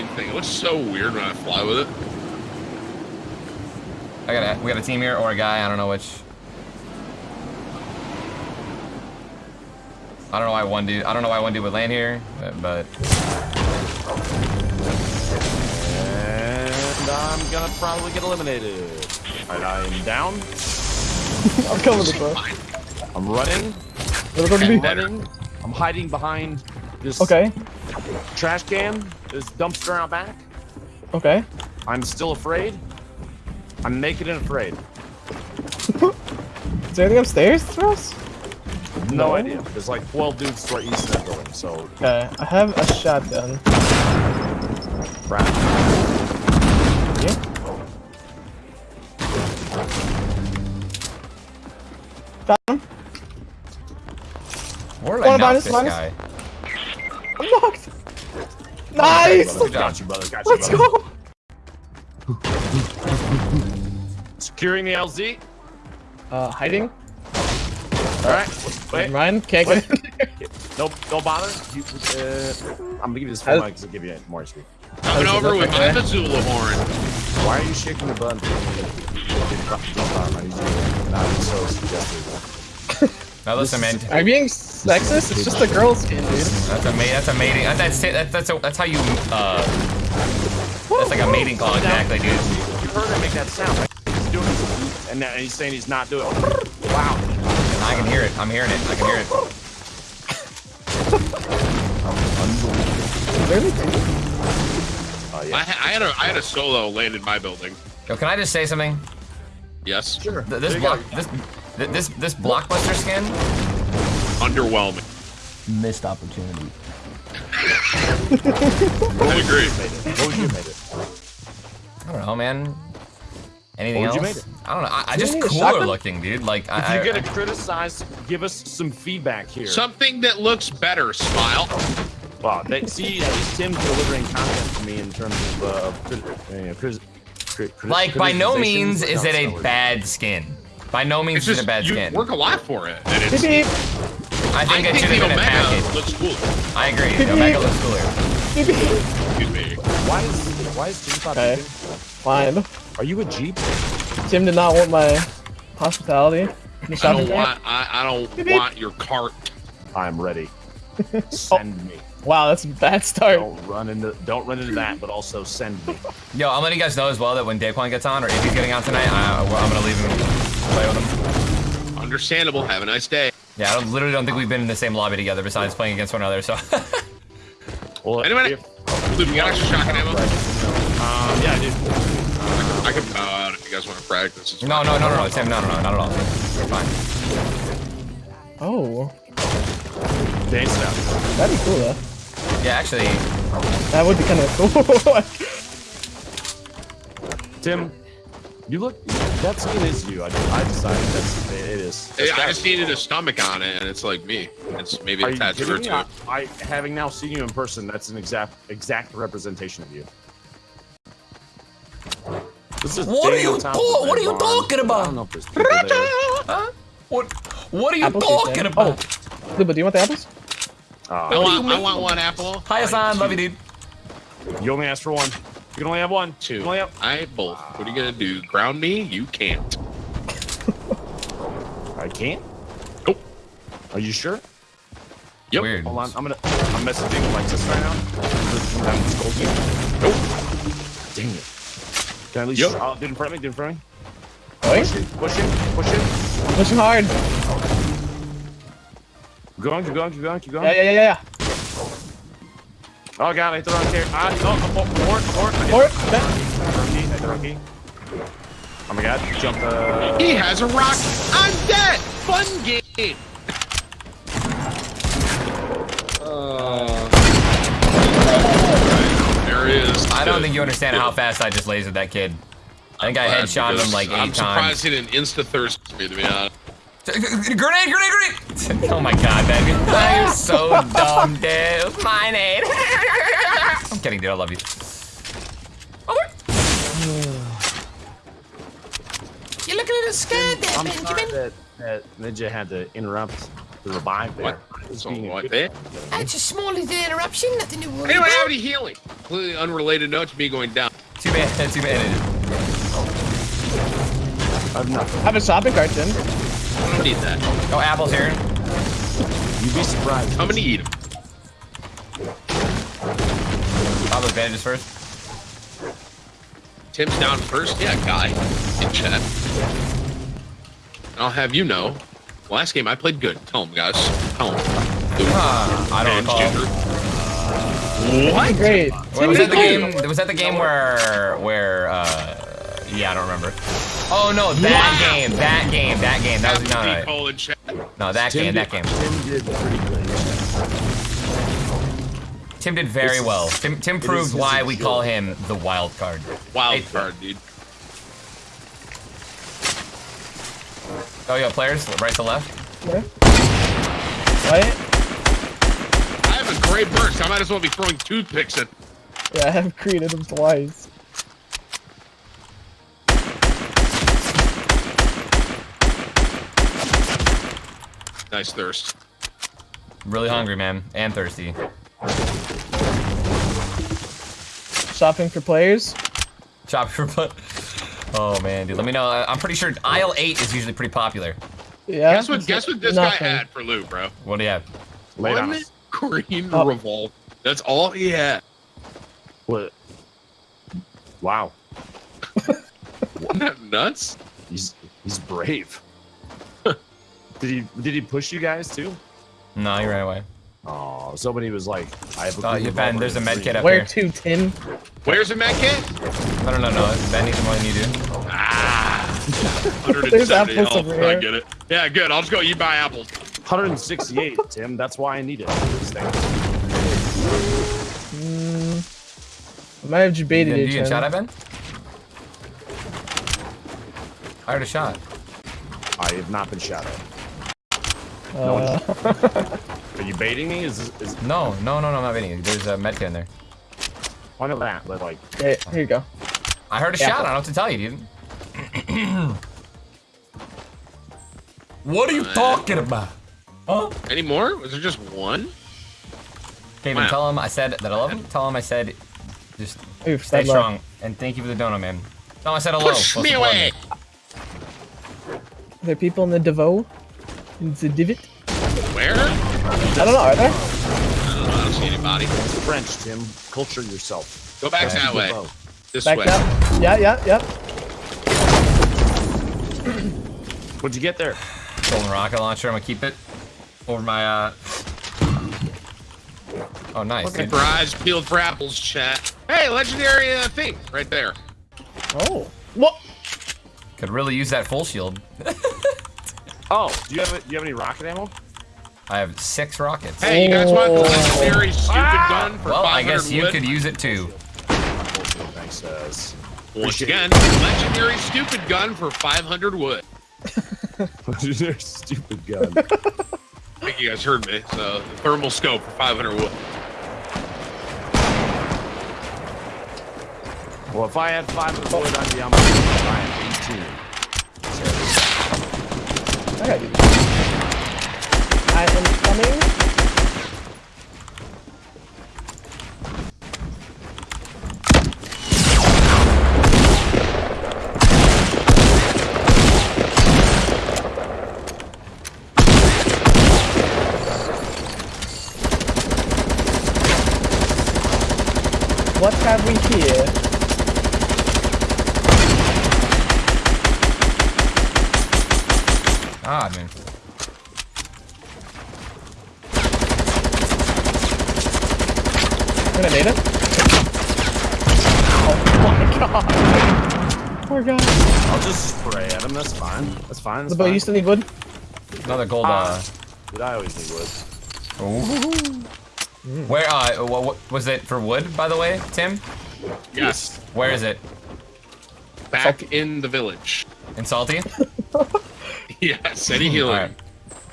mine thing. It looks so weird when I fly with it. I got a, we got a team here or a guy. I don't know which. I don't know why one dude. I don't know why one dude would land here, but. but And I'm gonna probably get eliminated. Alright, I am down. I'm coming this way. I'm running. Where's it going to I'm running. I'm hiding behind this Okay. Trash can, this dumpster out back. Okay. I'm still afraid. I'm naked and afraid. Is there anything upstairs for us? No, No. idea. There's like 12 dudes to our east of that building, so Okay. I have a shotgun. crap. Yeah. Got him. where did Wanna I knock minus, this guy? I'm knocked. Nice. Brother, Got you, brother. Got you, Let's brother. go. Securing the LZ. Uh, hiding. All right. Wait. Ryan can't get in. Nope. Don't bother. You, uh, I'm gonna give you this How- phone mic because it'll give you more HP. Coming does over with my that? Missoula horn. Why are you shaking the button? Jump arm. I need you. Not so suggestive. Now listen, man. Are you being sexist? It's just a girl's skin, dude. That's a mate. That's a mating. That's that's that's, a, that's how you. Uh, that's like a mating call, exactly, dude. You heard him make that sound. Right? He's doing it, and now he's saying he's not doing it. Wow. I can hear it. I'm hearing it. I can hear it. there any? Oh I, yeah. ha- I had a I had a solo land in my building. Yo, can I just say something? Yes. Sure. Th- This block, this, th- this, this blockbuster skin. Underwhelming. Missed opportunity. I agree. Made it. What would you made it? I don't know, man. Anything What else? you made it? I don't know. I, I just cooler looking, dude. Like If I, you're I, gonna criticize, give us some feedback here. Something that looks better. Smile. Wow, they, see, at least Tim's delivering content to me in terms of uh, crit, uh, crit, crit, crit, like by no means is it a bad skin. By no means It's is it a bad you skin. work a lot for it, and it's. beep. I I think it think should the have been a Omega package. looks cool. I agree. Beep, The Omega looks cooler. Beep beep. Excuse me. Why is why is Tim not Okay. Fine. Are you a Jeep? Tim did not want my hospitality. I don't want. I, I don't Beep, beep. want your cart. I'm ready. Send me. Oh, wow, that's a bad start. Don't run into don't run into that, but also send me. Yo, I'm letting you guys know as well that when Daequan gets on, or if he's getting on tonight, I, I'm gonna leave him play with him. Understandable. Have a nice day. Yeah, I don't, literally don't think we've been in the same lobby together besides playing against one another. So. Well, Wait a minute. if- Luke, you got extra shotgun ammo? um, yeah, I do. I can bow out if you guys want to practice. It's no, no, no, no, no, Tim, no, no, no, not at all. You're fine. Oh, Dance now. that'd be cool though. Yeah, actually, That would be kind of cool. Tim, you look. That skin is you. I, I decided that's it is. Hey, I just needed a stomach on it, and it's like me. It's maybe Are a you tattoo kidding or two. I, I, having now seen you in person, that's an exact exact representation of you. This is What are you on top talk- of what are you talking about? I don't know if there's people there. huh? What? What are you Apples, talking about? Oh, Lupo, do you want the apples? Uh, I want, I want one apple. Hi, Hassan, love you, dude. you only asked for one. You can only have one. Two. You can only have. I both. What are you gonna do? Ground me? You can't. I can't. Nope. Are you sure? Yep. Weird. Hold on. I'm gonna. I'm messaging Alexis right now. I'm just. Nope. Dang it. Can I at least? Yep. Oh, dude in front of me. Dude in front of me. Going? Push it. Push it. Push it. Pushing hard. Keep going. Keep going. Keep going. Keep going. Yeah, yeah, yeah, yeah. Oh god, I hit the wrong character. Ah, oh, oh, or, or, I hit Or, the wrong key. I hit the wrong key. Oh my god, jump uh He has a rock. I'm dead. Fun game. Uh, there he is. I don't think you understand how fast I just lasered that kid. I think I Glad headshotted him like 8 I'm surprised times. he didn't insta thirst me to be honest. Grenade, grenade, grenade! Oh my god, baby. You're so dumb, dude. My name. I'm kidding, dude. I love you. Oh, You're looking a little scared there, I'm sorry that, that Ninja had to interrupt the revive there. What? So what? Eh? That's a small little interruption, nothing to worry Anyone have any healing? Completely unrelated note to me going down. Too bad, too bad. I've nothing. I have a shopping cart, Tim. I don't need that. Oh, apple's here. You'd be surprised. I'm gonna eat them. Pop those bandages first. Tim's down first. Yeah, guy. In chat. And I'll have you know, last game I played good. Tell him, guys. Tell him. Ah, I don't recall. What? Great. Wait, was that the game? Was that the game where, where? uh Yeah, I don't remember. Oh no, that Wow. game, that game, that game. That was no, no, no, Call in chat. no that Tim game, did, that game. Tim did pretty good. Tim did very This is- well. Tim, Tim it proved why we call him the wild card. Wild Hey. card, dude. Oh, yeah, players, right to left. Yeah. Right? I have a great burst. I might as well be throwing toothpicks at. Yeah, I have created them twice. Nice thirst. Really hungry, man, and thirsty. Shopping for players. Chop your butt. Oh man, dude, let me know. I- I'm pretty sure aisle eight is usually pretty popular. Yeah. Guess what? Guess what this Nothing. guy had for loot, bro? What do you have? Lay it on One us. green Oh. revolt. That's all he had. What? Wow. Wasn't that nuts? He's he's brave. Did he did he push you guys too? No, you ran away. Oh, somebody was like, I have a Oh, you Ben, there's a and med green. kit up Where here. to, Tim? Where's the med kit? I don't know, no, Ben needs more than you do. Ah, There's 170 apples health. over I get it. Yeah, good. I'll just go. You buy apples. 168, Tim. That's why I need it. This. I might have debated Did it. you get Tim. shot at, Ben? I heard a shot. I have not been shot at. Uh, Are you baiting me? Is is No, no, no, no, I'm not betting you. There's a med kit in there. why not that? But like, okay, here you go. I heard a Yeah. shot. I don't know what to tell you, dude. what are you talking about? Huh? Any more? Was there just one? Kevin, Wow. tell him I said that I love him. Tell him I said just Oof, stay stay low. strong. And thank you for the dono, man. Tell him I said hello. Push me away. Are there people in the Devo? In the divot? Where? I I don't know, are there? don't know. I don't see anybody. it's French, Tim. Culture yourself. Go back Okay. that way. Whoa. This Back way. up. Yeah, yeah, yeah. What'd you get there? Golden rocket launcher. I'm gonna keep it over my. uh... Oh, nice. Keep dude. your eyes peeled for apples, chat. Hey, legendary uh, thing right there. Oh. What? Could really use that full shield. Oh, do you have a, do you have any rocket ammo? I have six rockets. Hey, you guys want the legendary stupid gun for well, 500 I guess you wood? could use it too. Thanks, uh, Once again, legendary stupid gun for 500 wood. They're stupid gun. I think you guys heard me. So, thermal scope for 500 wood. well, if I had 500 wood, I'd be on my I got you. I am coming. Gonna need it. Oh my god. Poor guy. I'll just spray at him. That's fine. That's fine. That's The boy fine. you still need wood? Another gold. Ah. Uh, Dude, I always need wood. where? Uh, what, what was it for wood? By the way, Tim. Yes. Where is it? Back in the village. In salty? Yes. Any healing. All right.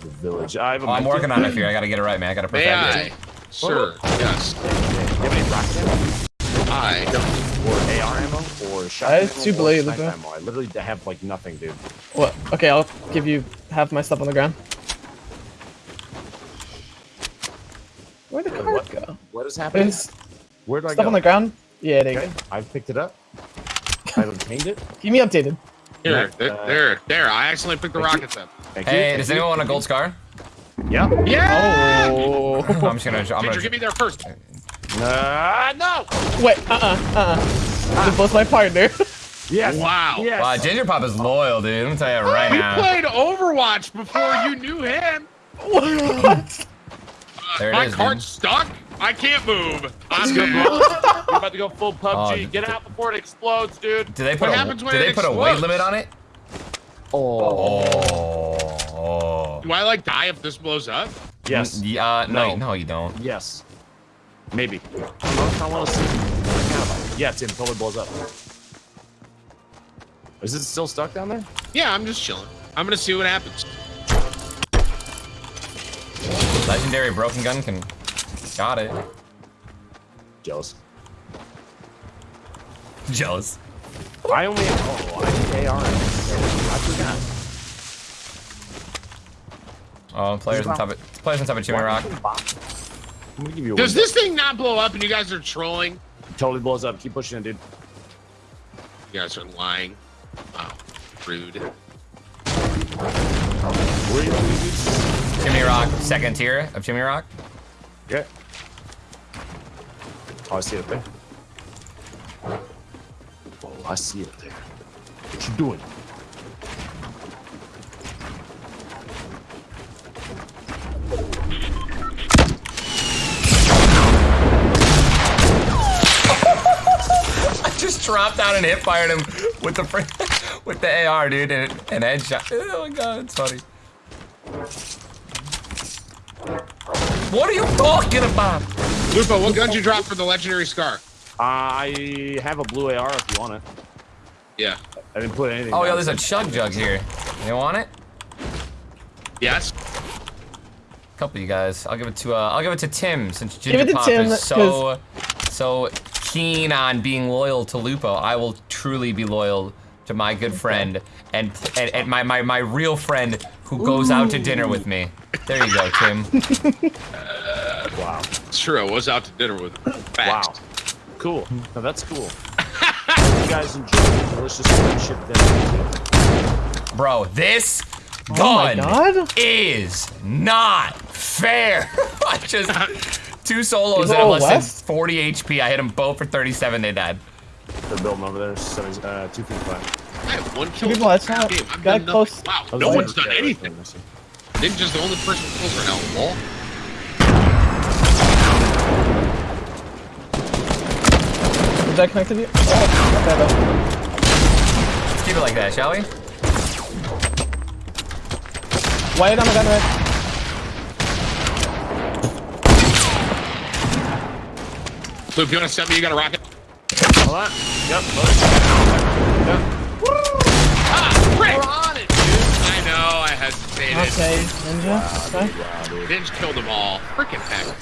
The village. I have a Oh, I'm working on it here. I gotta get it right, man. I gotta May perfect I? it. Sir. Yes. Do you have any rocket ammo? I. Or AR ammo? Or shotgun I have two or blades, sniper ammo? I literally have like nothing, dude. What? Okay, I'll give you half my stuff on the ground. Where'd the cart what? go? What is happening? There's Where do I stuff go? on the ground. Yeah, there you go. I picked it up. I've obtained it. Keep me updated. Here, there, uh, there, there. I accidentally picked the thank you. rockets up. Thank you. Hey, thank does anyone want a gold scar? Yeah. Yeah. Oh. I'm just gonna. I'm Ginger, gonna. get me there first. Uh, no. Wait, uh-uh, uh-uh. This was my partner. Yes. Wow. Yes. Wow, Ginger Pop is loyal, dude. I'm gonna tell you right We now. played Overwatch before you knew him. what? There it My is, cart's dude. stuck. I can't move. I'm Good, good. bro. You're about to go full PUBG. Oh, Get out before it explodes, dude. Do they put What a, happens when do they it put a weight limit on it? Oh. Oh. Do I like die if this blows up? Yes. Yeah. No. No. No, you don't. Yes. Maybe. I don't know if I want to see. Yeah, Tim totally blows up. Is it still stuck down there? Yeah, I'm just chilling. I'm gonna see what happens. Legendary broken gun can. Got it. Jealous. Jealous. I only have. Oh, I think AR. I forgot. Oh, players on top of players on top of Jimmy Rock. I'm gonna give you a Does window. this thing not blow up and you guys are trolling? Totally blows up. Keep pushing it, dude. You guys are lying. Wow. Rude. Where are you going, dude? Jimmy Rock, second tier of Jimmy Rock. Yeah. Oh, I see it there. Oh, I see it there. What you doing? I just dropped out and hip fired him with the fr- with the AR, dude, and an headshot. Oh my god, it's funny. What are you talking about? Lupo, what gun you drop for the legendary scar? I have a blue AR if you want it. Yeah. I didn't put anything. Oh, yeah, there's a chug jug here. You want it? Yes. A couple of you guys. I'll give it to uh, I'll give it to Tim since Give it Ginger Pop Tim, is so so keen on being loyal to Lupo. I will truly be loyal to my good friend and and, and my, my my real friend who goes out to dinner with me. There you go, Tim. Wow. It's true. I was out to dinner with him. Wow. Cool. No, that's cool. you guys enjoy the delicious friendship that Bro, this Oh my gun god. is not fair. I just two solos Is that it have less west? than 40 HP. I hit them both for 37. They died. they're building over there. Seven, uh, two feet flat. I have one kill. people, that's not- Game. I've got done nothing. close. Wow. I was No like- one's done Yeah, anything. right there. Ninja's the only person who kills right now. Lol. Is that connected to you? Oh, not bad, though. Let's keep it like that, shall we? White on the gun, red. So if you want to send me, you got a rocket. Hold on. Yep. Look. Ah, frick! We're on it, dude. I know. I hesitated. Okay, ninja. Okay. Ninja killed them all. Freaking heck.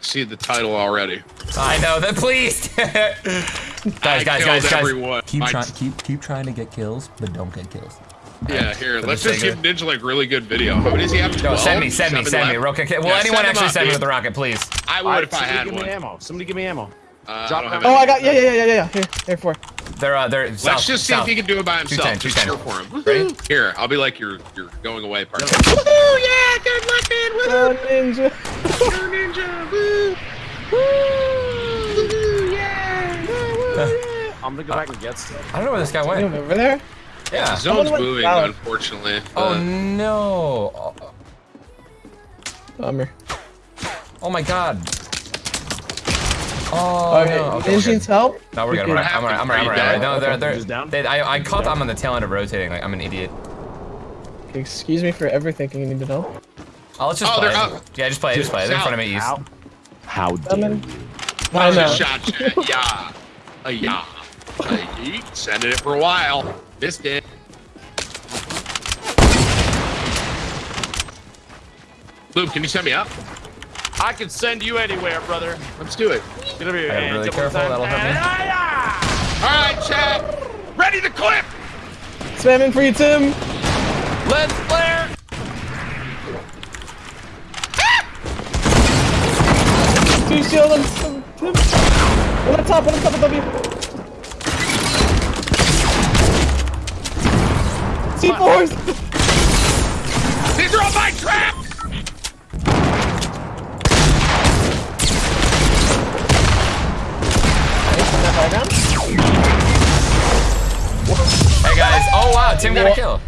See the title already. I know that. Please, guys, I guys, guys, killed guys. everyone. Keep My- trying, keep keep trying to get kills, but don't get kills. Yeah, here. Let's just give Ninja like really good video. How many does he have? No, send me, send me, send me. Real quick. Will Yeah, anyone send actually up, send me with the rocket, please? I would Alright, if I somebody had give one. me ammo. Somebody give me ammo. Uh, Drop I don't have down. Oh, any. I got, yeah, yeah, yeah, yeah, yeah. Here, here, four. They're uh, they're Let's south, just see south. if he can do it by himself. 210, Just cheer 210. for him. Ready? Here, I'll be like your your going away part. Yep. Woohoo! Yeah, good luck, man. Oh, Woohoo! ninja. Go ninja! Woo! Woo! Woohoo! Yeah! Woo, woo, yeah! I'm gonna go back and get stuff. I don't know where this guy went. over there? Yeah. Zone's moving, unfortunately. Oh but- no. Oh, Bummer. Oh my god. Oh Okay, no. Okay, ninja we're needs good. help. No, we're We good. could- I'm alright. I'm alright. I'm alright. I'm alright. No, they're, they're, down? they, I, I caught them on the tail end of rotating. Like I'm an idiot. Okay, excuse me for everything you need to know. Oh, let's just Oh, play. they're out. Yeah, just play. Just play. They're in front of me, east. How? How dare Coming. you? I know. Shot. Yeah. A yeah. A yeet. Sending it for a while. Missed it. Luke, can you send me up? I can send you anywhere, brother. Let's do it. Get over here. I gotta be really careful, that'll hurt me. All right, chat. Ready to clip. Spamming for you, Tim. yeah. Lens flare. W shield on Tim. One on top, one on top of W. C4s! These are all my traps! Guys. Oh wow, Tim got a kill.